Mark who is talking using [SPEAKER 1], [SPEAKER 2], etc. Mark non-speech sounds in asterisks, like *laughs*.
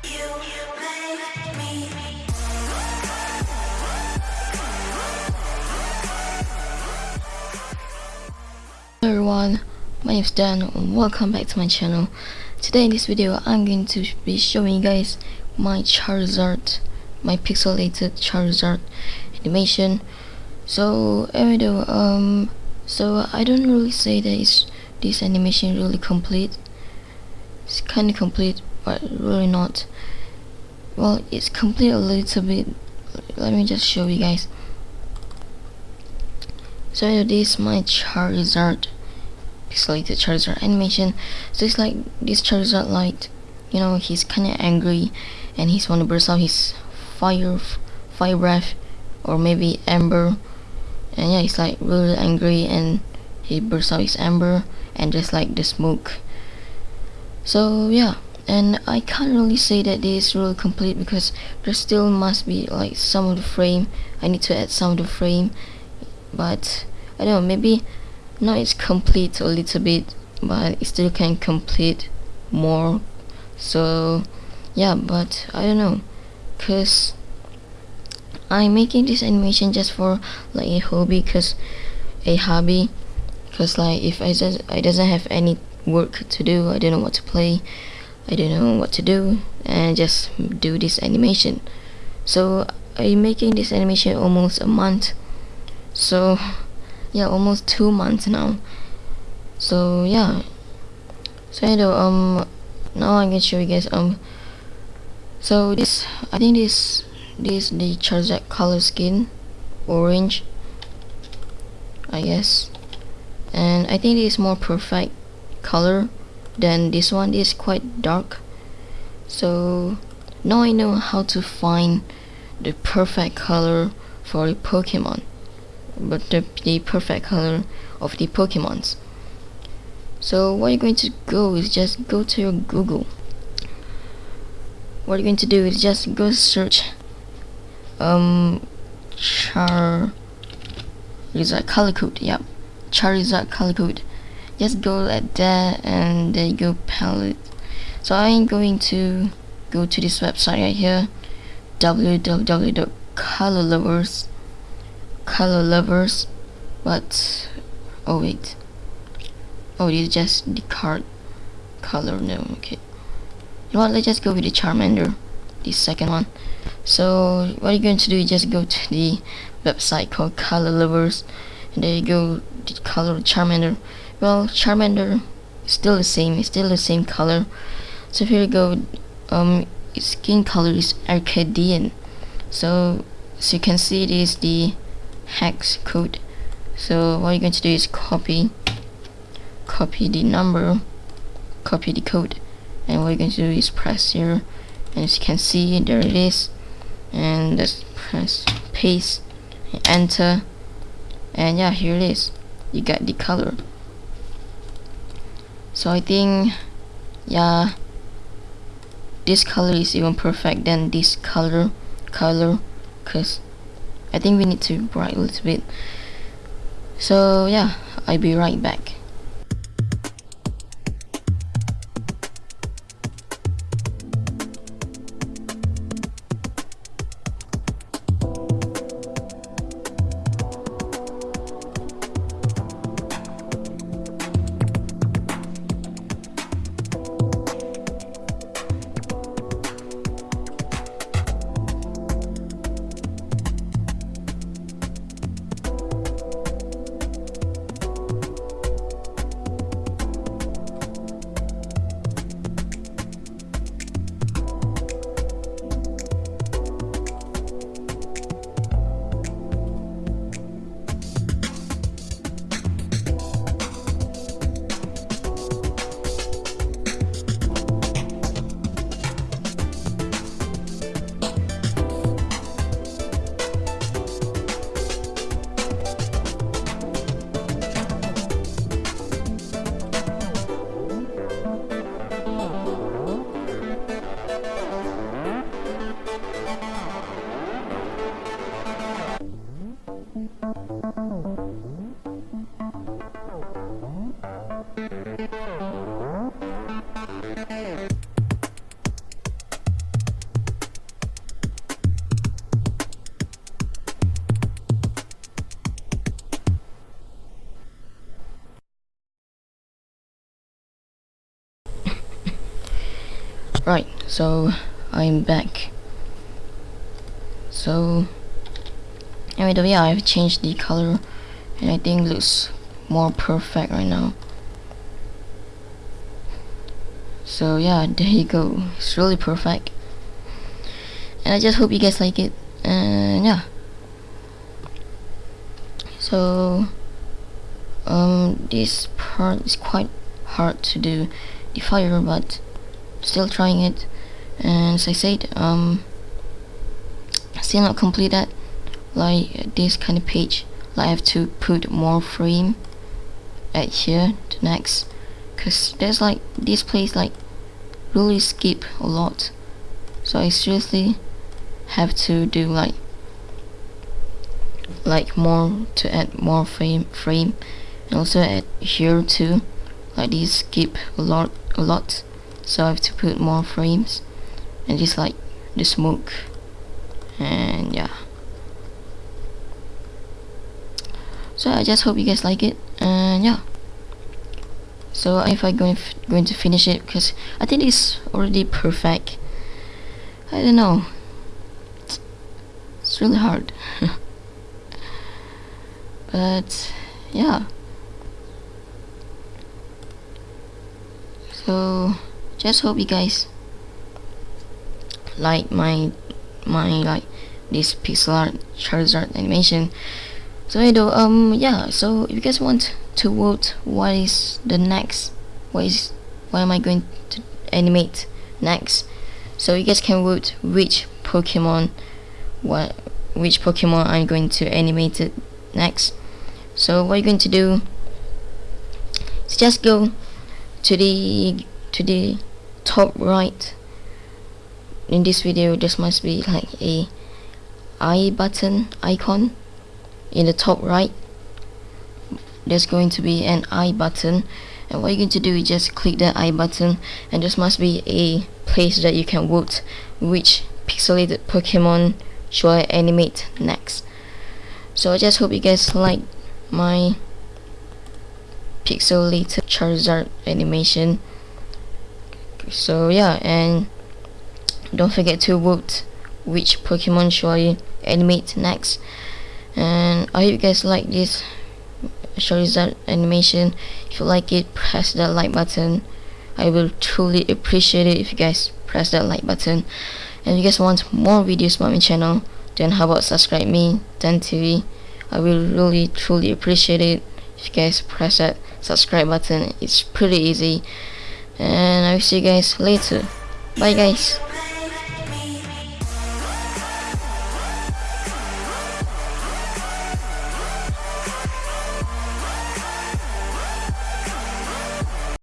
[SPEAKER 1] Hello everyone, my name is Dan and welcome back to my channel. Today in this video I'm going to be showing you guys my Charizard, my pixelated Charizard animation. So anyway um, so I don't really say that it's, this animation really complete. It's kinda complete but really not. Well it's complete a little bit, let me just show you guys. So this is my Charizard pixelated Charizard animation. So it's like this Charizard light, you know, he's kinda angry and he's wanna burst out his fire fire breath or maybe ember and yeah he's like really angry and he bursts out his ember and just like the smoke so yeah and I can't really say that this is really complete because there still must be like some of the frame. I need to add some of the frame. But I don't know maybe now it's complete a little bit but it still can complete more. So yeah but I don't know cause I'm making this animation just for like a hobby cause a hobby cause like if I just I doesn't have any work to do I don't know what to play I don't know what to do and just do this animation. So I'm making this animation almost a month. So yeah almost two months now. So yeah. So anyway um now I'm gonna show you guys um so this I think this this the Charizard color skin orange I guess. And I think this is more perfect color than this one is quite dark so now I know how to find the perfect color for a Pokemon but the, the perfect color of the Pokemons. So what you're going to go is just go to your Google. What you're going to do is just go search um char Charizard color code. Yep, Charizard color code. Just go at that and then go palette. So I'm going to go to this website right here. www.colorlovers.com color lovers but oh wait. Oh it's just the card color no okay. You know what let's just go with the Charmander the second one. So what you're going to do is just go to the website called color lovers and there you go the color Charmander. Well Charmander is still the same it's still the same color. So here we go um skin color is Arcadian. So so you can see it is the hex code so what you're going to do is copy copy the number copy the code and what you're going to do is press here. And as you can see there it is. And just press paste and enter. And yeah here it is you got the color. So I think yeah this color is even perfect than this color color because I think we need to bright a little bit. So yeah I'll be right back right so I'm back. So anyway yeah I've changed the color and I think looks more perfect right now. So yeah *laughs* there you go. It's really perfect. And I just hope you guys like it. And yeah. So um this part is quite hard to do the fire but still trying it. And as I said um still not complete that. Like this kind of page like I have to put more frame at here to next. Because there's like this place like really skip a lot. So I seriously have to do like like more to add more frame frame. And also add here too. Like this skip a lot a lot so I have to put more frames and just like the smoke. And yeah. So I just hope you guys like it. And yeah. So if I going going to finish it because I think it's already perfect. I don't know. It's really hard. *laughs* But yeah. So just hope you guys like my my like this pixel art Charizard animation. So you know um yeah so if you guys want to vote what is the next what is what am I going to animate next? So you guys can vote which Pokemon what which Pokemon I'm going to animate it next. So what you're going to do is just go to the to the top right. In this video this must be like a i button icon. In the top right there's going to be an I button. And what you're going to do is just click that I button. And this must be a place that you can vote which pixelated Pokemon should I animate next. So I just hope you guys like my pixelated Charizard animation so yeah and don't forget to vote which Pokemon should I animate next. And I hope you guys like this Charizard animation. If you like it press that like button. I will truly appreciate it if you guys press that like button. And if you guys want more videos about my channel then how about subscribe me Dan TV I will really truly appreciate it if you guys press that subscribe button. It's pretty easy and I will see you guys later. Bye guys